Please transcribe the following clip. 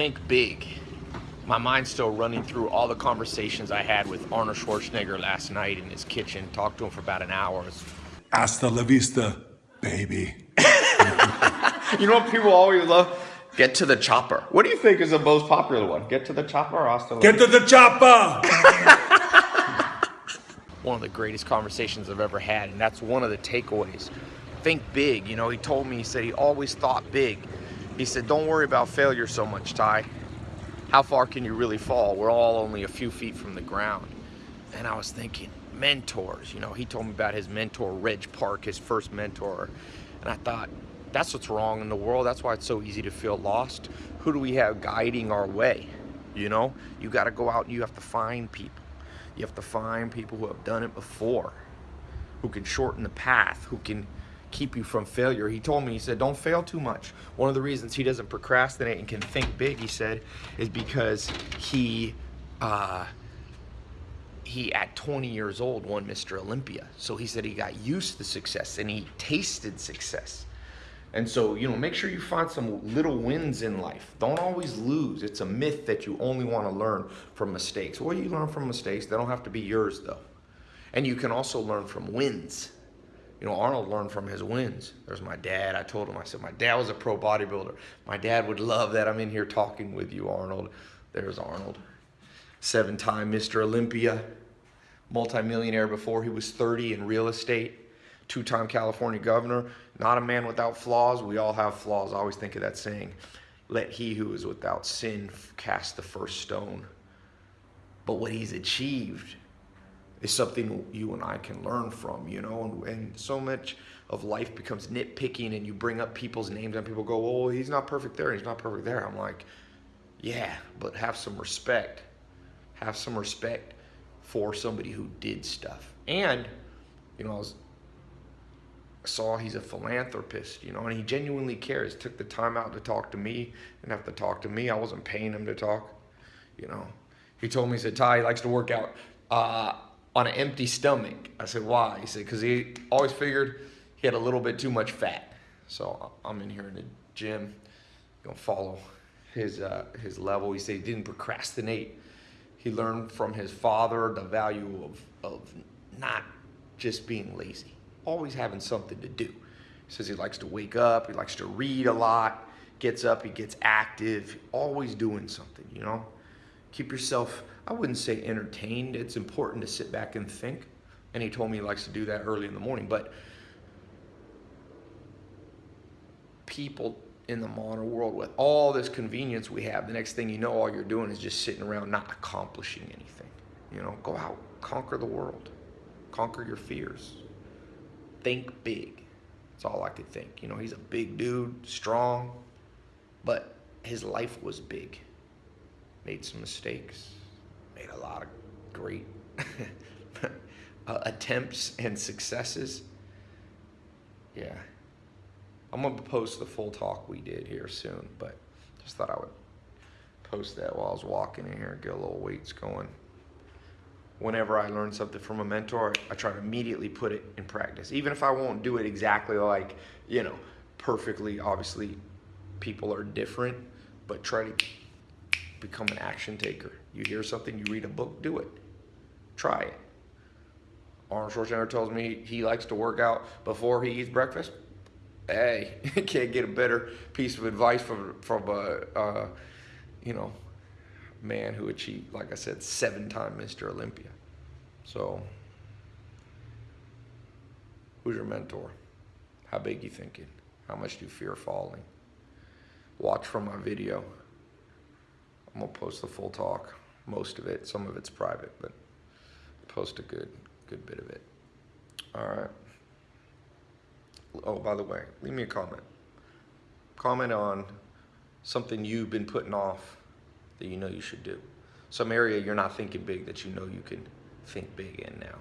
think big. My mind's still running through all the conversations I had with Arnold Schwarzenegger last night in his kitchen. Talked to him for about an hour. Hasta la vista, baby. you know what people always love? Get to the chopper. What do you think is the most popular one? Get to the chopper or hasta la Get to the chopper! one of the greatest conversations I've ever had, and that's one of the takeaways. Think big. You know, he told me, he said he always thought big. He said, don't worry about failure so much, Ty. How far can you really fall? We're all only a few feet from the ground. And I was thinking, mentors. You know, he told me about his mentor, Reg Park, his first mentor. And I thought, that's what's wrong in the world. That's why it's so easy to feel lost. Who do we have guiding our way? You know, you got to go out and you have to find people. You have to find people who have done it before, who can shorten the path, who can keep you from failure. He told me, he said, don't fail too much. One of the reasons he doesn't procrastinate and can think big, he said, is because he, uh, he at 20 years old won Mr. Olympia. So he said he got used to success and he tasted success. And so, you know, make sure you find some little wins in life. Don't always lose. It's a myth that you only want to learn from mistakes. Well, you learn from mistakes. They don't have to be yours, though. And you can also learn from wins. You know, Arnold learned from his wins. There's my dad. I told him, I said, my dad was a pro bodybuilder. My dad would love that I'm in here talking with you, Arnold. There's Arnold. Seven-time Mr. Olympia, multimillionaire before he was 30 in real estate, two-time California governor, not a man without flaws. We all have flaws. I always think of that saying, let he who is without sin cast the first stone. But what he's achieved is something you and I can learn from, you know, and, and, so much of life becomes nitpicking and you bring up people's names and people go, oh, he's not perfect there, he's not perfect there. I'm like, yeah, but have some respect. Have some respect for somebody who did stuff. And, you know, I was saw he's a philanthropist, you know, and he genuinely cares. Took the time out to talk to me and have to talk to me. I wasn't paying him to talk, you know. He told me, he said, Ty, he likes to work out uh, on an empty stomach. I said, why? He said, because he always figured he had a little bit too much fat. So I'm in here in the gym, gonna follow his, uh, his level. He said he didn't procrastinate. He learned from his father the value of, of not just being lazy always having something to do. He says he likes to wake up, he likes to read a lot, gets up, he gets active, always doing something, you know? Keep yourself, I wouldn't say entertained. It's important to sit back and think. And he told me he likes to do that early in the morning. But people in the modern world with all this convenience we have, the next thing you know, all you're doing is just sitting around not accomplishing anything. You know, go out, conquer the world, conquer your fears think big. That's all I could think. You know, he's a big dude, strong, but his life was big. Made some mistakes, made a lot of great uh, attempts and successes. Yeah. I'm going to post the full talk we did here soon, but just thought I would post that while I was walking in here, get a little weights going whenever I learn something from a mentor, I try to immediately put it in practice. Even if I won't do it exactly like, you know, perfectly, obviously people are different, but try to become an action taker. You hear something, you read a book, do it. Try it. Arnold Schwarzenegger tells me he likes to work out before he eats breakfast. Hey, can't get a better piece of advice from, from a, uh, you know, man who achieved, like I said, seven-time Mr. Olympia. So, who's your mentor? How big you thinking? How much do you fear falling? Watch from my video. I'm gonna post the full talk, most of it. Some of it's private, but post a good, good bit of it. All right. Oh, by the way, leave me a comment. Comment on something you've been putting off that you know you should do. Some area you're not thinking big that you know you can think big in now.